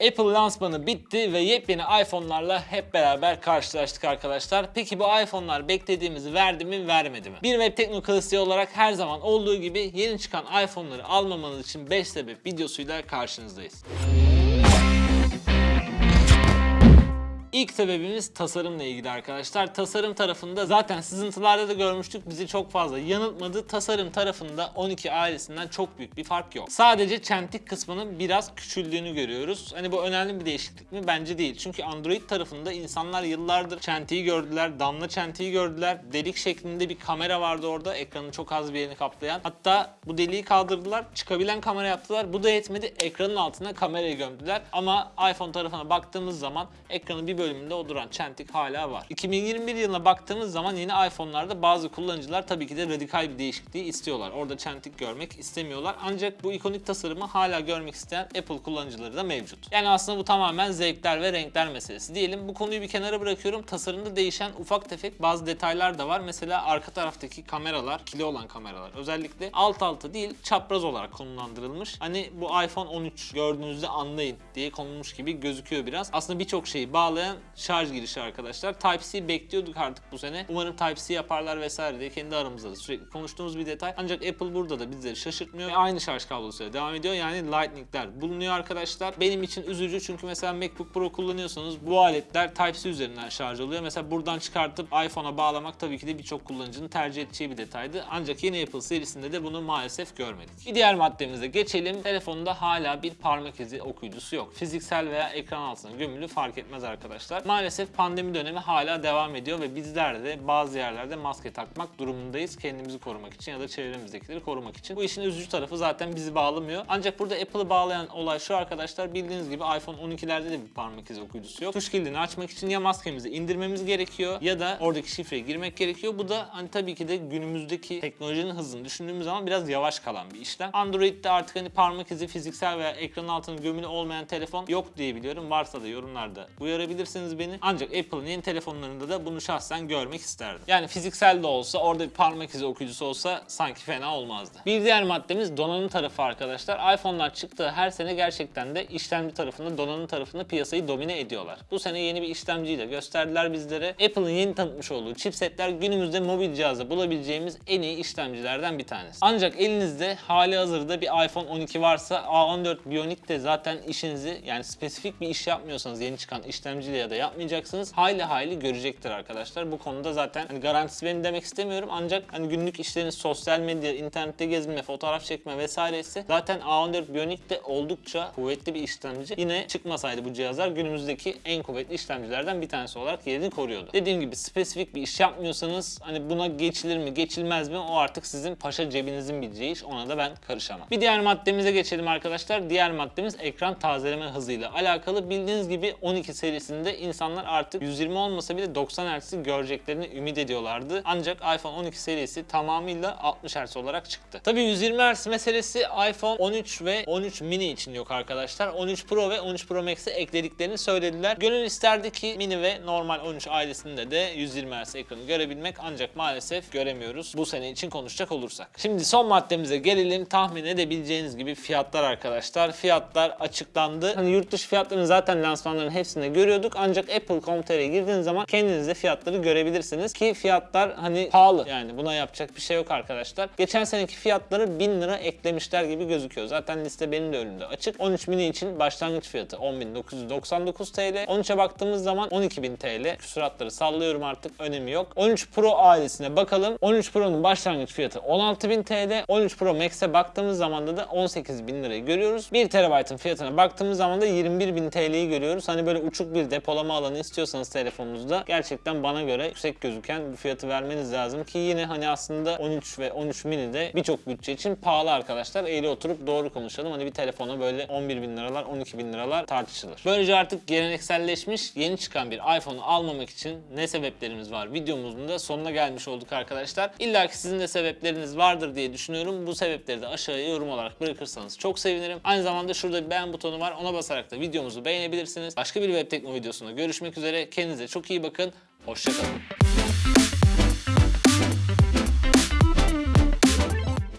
Apple lansmanı bitti ve yepyeni iPhone'larla hep beraber karşılaştık arkadaşlar. Peki bu iPhone'lar beklediğimizi verdi mi vermedi mi? Bir web tekno klasiği olarak her zaman olduğu gibi yeni çıkan iPhone'ları almamanız için 5 sebep videosuyla karşınızdayız. İlk sebebimiz tasarımla ilgili arkadaşlar. Tasarım tarafında zaten sızıntılarda da görmüştük bizi çok fazla yanıltmadı. Tasarım tarafında 12 ailesinden çok büyük bir fark yok. Sadece çentik kısmının biraz küçüldüğünü görüyoruz. Hani bu önemli bir değişiklik mi? Bence değil. Çünkü Android tarafında insanlar yıllardır çentiği gördüler, damla çentiği gördüler. Delik şeklinde bir kamera vardı orada. Ekranın çok az bir yerini kaplayan. Hatta bu deliği kaldırdılar. Çıkabilen kamera yaptılar. Bu da yetmedi. Ekranın altına kamerayı gömdüler. Ama iPhone tarafına baktığımız zaman ekranın bir bölümünde o duran çentik hala var. 2021 yılına baktığımız zaman yeni iPhone'larda bazı kullanıcılar tabii ki de radikal bir değişikliği istiyorlar. Orada çentik görmek istemiyorlar. Ancak bu ikonik tasarımı hala görmek isteyen Apple kullanıcıları da mevcut. Yani aslında bu tamamen zevkler ve renkler meselesi diyelim. Bu konuyu bir kenara bırakıyorum. Tasarımda değişen ufak tefek bazı detaylar da var. Mesela arka taraftaki kameralar, kili olan kameralar özellikle alt alta değil çapraz olarak konumlandırılmış. Hani bu iPhone 13 gördüğünüzde anlayın diye konulmuş gibi gözüküyor biraz. Aslında birçok şeyi bağlayan şarj girişi arkadaşlar. Type-C bekliyorduk artık bu sene. Umarım Type-C yaparlar vesaire diye kendi aramızda da sürekli konuştuğumuz bir detay. Ancak Apple burada da bizleri şaşırtmıyor. Ve aynı şarj kablosuyla devam ediyor. Yani Lightning'ler bulunuyor arkadaşlar. Benim için üzücü çünkü mesela MacBook Pro kullanıyorsanız bu aletler Type-C üzerinden şarj oluyor. Mesela buradan çıkartıp iPhone'a bağlamak tabii ki de birçok kullanıcının tercih edeceği bir detaydı. Ancak yeni Apple serisinde de bunu maalesef görmedik. Bir diğer maddemize geçelim. Telefonda hala bir parmak izi okuyucusu yok. Fiziksel veya ekran altına gömülü fark etmez arkadaşlar. Maalesef pandemi dönemi hala devam ediyor ve bizler de bazı yerlerde maske takmak durumundayız. Kendimizi korumak için ya da çevremizdekileri korumak için. Bu işin üzücü tarafı zaten bizi bağlamıyor. Ancak burada Apple'ı bağlayan olay şu arkadaşlar. Bildiğiniz gibi iPhone 12'lerde de bir parmak izi okuyucusu yok. Tuş kilidini açmak için ya maskemizi indirmemiz gerekiyor ya da oradaki şifreyi girmek gerekiyor. Bu da hani tabii ki de günümüzdeki teknolojinin hızını düşündüğümüz zaman biraz yavaş kalan bir işlem. Android'de artık hani parmak izi fiziksel veya ekranın altına gömülü olmayan telefon yok diye biliyorum. Varsa da yorumlarda uyarabilirsiniz beni. Ancak Apple'ın yeni telefonlarında da bunu şahsen görmek isterdim. Yani fiziksel de olsa orada bir parmak izi okuyucusu olsa sanki fena olmazdı. Bir diğer maddemiz donanım tarafı arkadaşlar. iPhone'lar çıktığı her sene gerçekten de işlemci tarafında, donanım tarafında piyasayı domine ediyorlar. Bu sene yeni bir işlemciyi de gösterdiler bizlere. Apple'ın yeni tanıtmış olduğu chipsetler günümüzde mobil cihazda bulabileceğimiz en iyi işlemcilerden bir tanesi. Ancak elinizde hali hazırda bir iPhone 12 varsa A14 Bionic de zaten işinizi yani spesifik bir iş yapmıyorsanız yeni çıkan işlemciyle da yapmayacaksınız hayli hayli görecektir arkadaşlar. Bu konuda zaten hani garantisi benim demek istemiyorum ancak hani günlük işleriniz sosyal medya, internette gezme, fotoğraf çekme vesaire ise zaten A14 Bionic de oldukça kuvvetli bir işlemci. Yine çıkmasaydı bu cihazlar günümüzdeki en kuvvetli işlemcilerden bir tanesi olarak yerini koruyordu. Dediğim gibi spesifik bir iş yapmıyorsanız hani buna geçilir mi geçilmez mi o artık sizin paşa cebinizin bileceği iş ona da ben karışamam. Bir diğer maddemize geçelim arkadaşlar. Diğer maddemiz ekran tazeleme hızıyla alakalı. Bildiğiniz gibi 12 serisinde insanlar artık 120 olmasa bile 90 Hz'i göreceklerini ümit ediyorlardı. Ancak iPhone 12 serisi tamamıyla 60 Hz olarak çıktı. Tabii 120 Hz meselesi iPhone 13 ve 13 mini için yok arkadaşlar. 13 Pro ve 13 Pro Max'e eklediklerini söylediler. Gönül isterdi ki mini ve normal 13 ailesinde de 120 Hz ekranı görebilmek ancak maalesef göremiyoruz bu sene için konuşacak olursak. Şimdi son maddemize gelelim. Tahmin edebileceğiniz gibi fiyatlar arkadaşlar. Fiyatlar açıklandı. Hani yurt dışı fiyatlarını zaten lansmanların hepsinde görüyorduk ancak Apple.com.tr'ye girdiğiniz zaman kendiniz de fiyatları görebilirsiniz ki fiyatlar hani pahalı yani buna yapacak bir şey yok arkadaşlar. Geçen seneki fiyatları 1000 lira eklemişler gibi gözüküyor. Zaten liste benim de önümde açık. 13 mini için başlangıç fiyatı 10.999 TL. 13'e baktığımız zaman 12.000 TL. Küsuratları sallıyorum artık önemi yok. 13 Pro ailesine bakalım. 13 Pro'nun başlangıç fiyatı 16.000 TL. 13 Pro Max'e baktığımız zaman da 18.000 lirayı görüyoruz. 1 TB'ın fiyatına baktığımız zaman da 21.000 TL'yi görüyoruz. Hani böyle uçuk bir depolama alanı istiyorsanız telefonunuzda gerçekten bana göre yüksek gözüken bir fiyatı vermeniz lazım ki yine hani aslında 13 ve 13 mini de birçok bütçe için pahalı arkadaşlar. Eğri oturup doğru konuşalım. Hani bir telefona böyle 11 bin liralar 12 bin liralar tartışılır. Böylece artık gelenekselleşmiş yeni çıkan bir iPhone'u almamak için ne sebeplerimiz var videomuzun da sonuna gelmiş olduk arkadaşlar. İlla ki sizin de sebepleriniz vardır diye düşünüyorum. Bu sebepleri de aşağıya yorum olarak bırakırsanız çok sevinirim. Aynı zamanda şurada bir beğen butonu var. Ona basarak da videomuzu beğenebilirsiniz. Başka bir web tekno videosunda görüşmek üzere. Kendinize çok iyi bakın. Hoşçakalın.